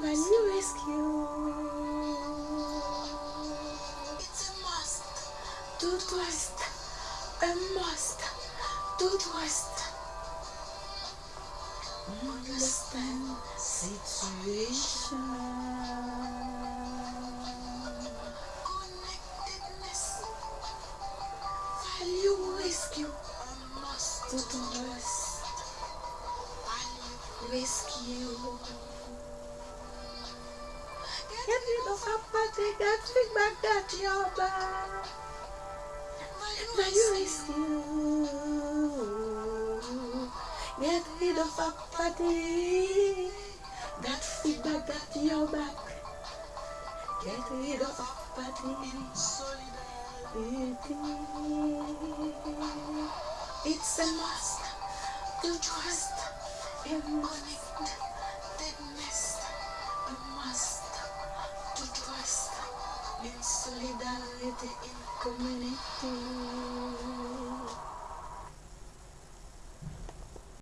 Value Rescue. It's a must. Do twist. A must. Do twist. Understand situation. Rescue. A must. Do twist. Rescue. Get rid of apathy, get feedback that you're back. Value rescue. Get rid of apathy, that feedback that you're back. Get rid of apathy. It's a must to trust in connectedness. A must to trust in solidarity in community.